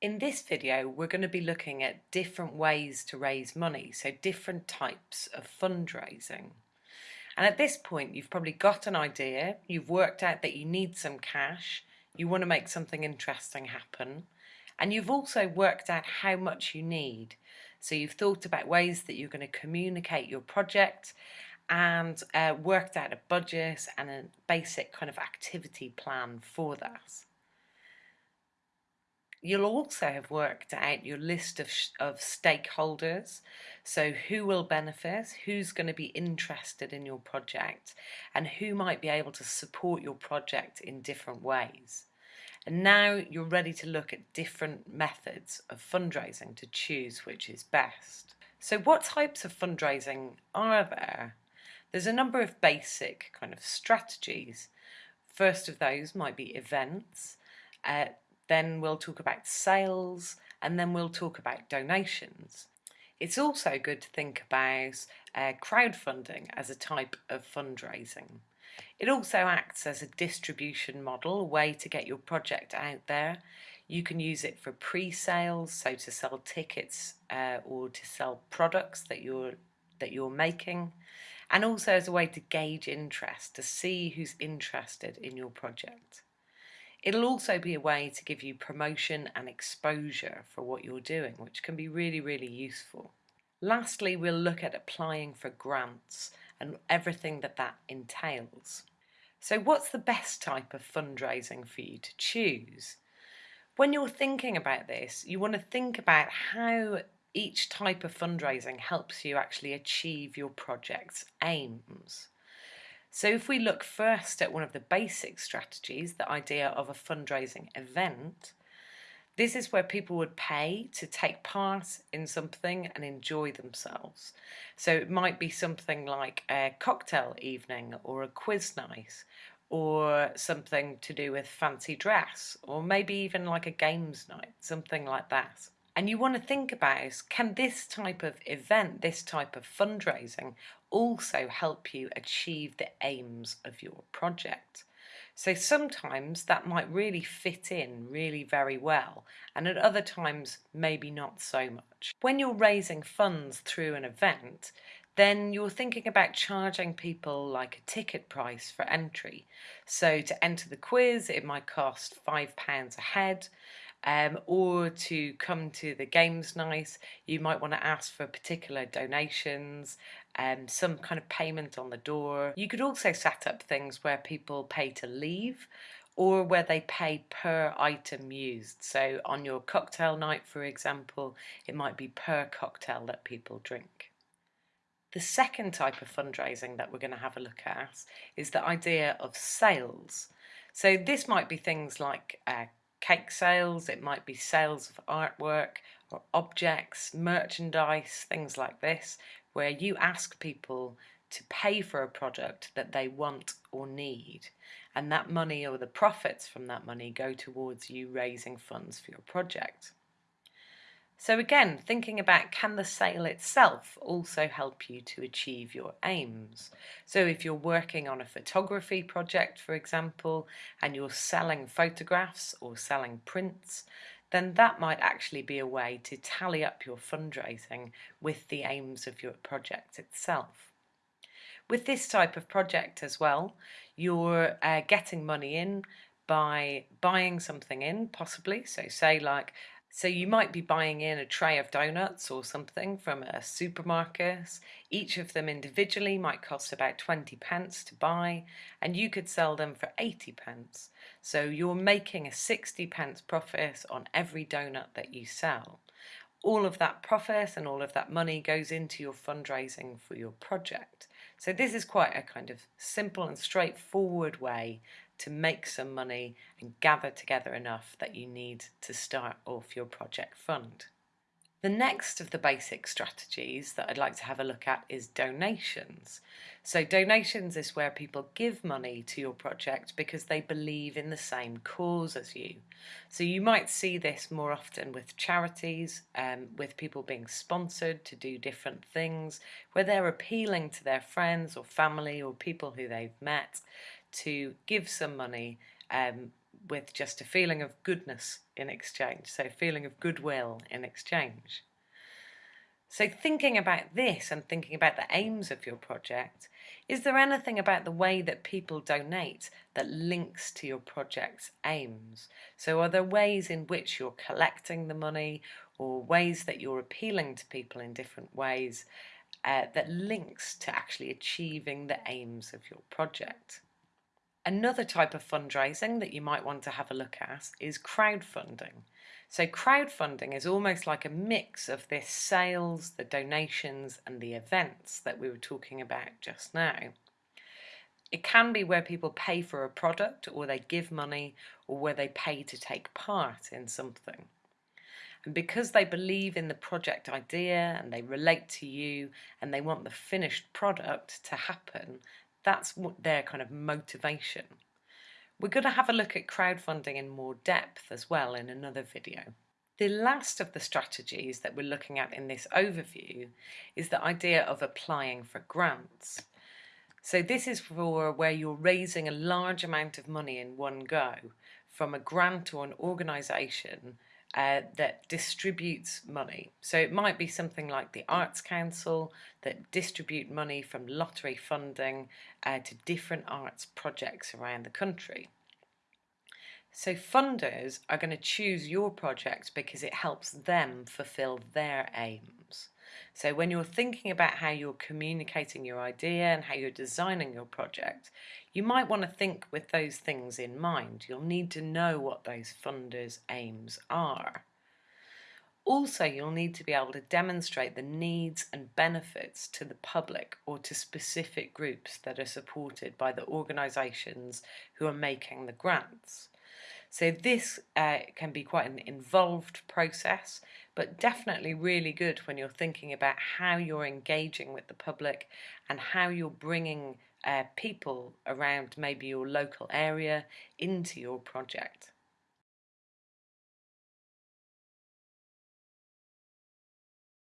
In this video, we're going to be looking at different ways to raise money, so different types of fundraising. And at this point, you've probably got an idea, you've worked out that you need some cash, you want to make something interesting happen, and you've also worked out how much you need. So you've thought about ways that you're going to communicate your project and uh, worked out a budget and a basic kind of activity plan for that. You'll also have worked out your list of, of stakeholders, so who will benefit, who's going to be interested in your project, and who might be able to support your project in different ways. And now you're ready to look at different methods of fundraising to choose which is best. So what types of fundraising are there? There's a number of basic kind of strategies. First of those might be events. Uh, then we'll talk about sales, and then we'll talk about donations. It's also good to think about uh, crowdfunding as a type of fundraising. It also acts as a distribution model, a way to get your project out there. You can use it for pre-sales, so to sell tickets uh, or to sell products that you're that you're making, and also as a way to gauge interest, to see who's interested in your project. It'll also be a way to give you promotion and exposure for what you're doing, which can be really, really useful. Lastly, we'll look at applying for grants and everything that that entails. So what's the best type of fundraising for you to choose? When you're thinking about this, you want to think about how each type of fundraising helps you actually achieve your project's aims. So if we look first at one of the basic strategies, the idea of a fundraising event, this is where people would pay to take part in something and enjoy themselves. So it might be something like a cocktail evening or a quiz night or something to do with fancy dress or maybe even like a games night, something like that. And you want to think about, can this type of event, this type of fundraising also help you achieve the aims of your project? So sometimes that might really fit in really very well and at other times maybe not so much. When you're raising funds through an event then you're thinking about charging people like a ticket price for entry. So to enter the quiz it might cost £5 a head um, or to come to the games night, you might want to ask for particular donations, and some kind of payment on the door. You could also set up things where people pay to leave or where they pay per item used. So on your cocktail night, for example, it might be per cocktail that people drink. The second type of fundraising that we're going to have a look at is the idea of sales. So this might be things like uh, cake sales, it might be sales of artwork or objects, merchandise, things like this, where you ask people to pay for a product that they want or need and that money or the profits from that money go towards you raising funds for your project. So again, thinking about can the sale itself also help you to achieve your aims? So if you're working on a photography project, for example, and you're selling photographs or selling prints, then that might actually be a way to tally up your fundraising with the aims of your project itself. With this type of project as well, you're uh, getting money in by buying something in, possibly. So say like so you might be buying in a tray of donuts or something from a supermarket. Each of them individually might cost about 20 pence to buy and you could sell them for 80 pence. So you're making a 60 pence profit on every donut that you sell. All of that profit and all of that money goes into your fundraising for your project. So this is quite a kind of simple and straightforward way to make some money and gather together enough that you need to start off your project fund. The next of the basic strategies that I'd like to have a look at is donations. So donations is where people give money to your project because they believe in the same cause as you. So you might see this more often with charities, um, with people being sponsored to do different things, where they're appealing to their friends or family or people who they've met to give some money um, with just a feeling of goodness in exchange, so feeling of goodwill in exchange. So thinking about this and thinking about the aims of your project, is there anything about the way that people donate that links to your project's aims? So are there ways in which you're collecting the money or ways that you're appealing to people in different ways uh, that links to actually achieving the aims of your project? Another type of fundraising that you might want to have a look at is crowdfunding. So crowdfunding is almost like a mix of this sales, the donations and the events that we were talking about just now. It can be where people pay for a product or they give money or where they pay to take part in something. And because they believe in the project idea and they relate to you and they want the finished product to happen, that's what their kind of motivation. We're going to have a look at crowdfunding in more depth as well in another video. The last of the strategies that we're looking at in this overview is the idea of applying for grants. So this is for where you're raising a large amount of money in one go from a grant or an organisation uh, that distributes money. So it might be something like the Arts Council that distribute money from lottery funding uh, to different arts projects around the country. So funders are going to choose your project because it helps them fulfill their aims. So when you're thinking about how you're communicating your idea and how you're designing your project, you might want to think with those things in mind. You'll need to know what those funders' aims are. Also, you'll need to be able to demonstrate the needs and benefits to the public or to specific groups that are supported by the organisations who are making the grants. So this uh, can be quite an involved process, but definitely really good when you're thinking about how you're engaging with the public and how you're bringing uh, people around maybe your local area into your project.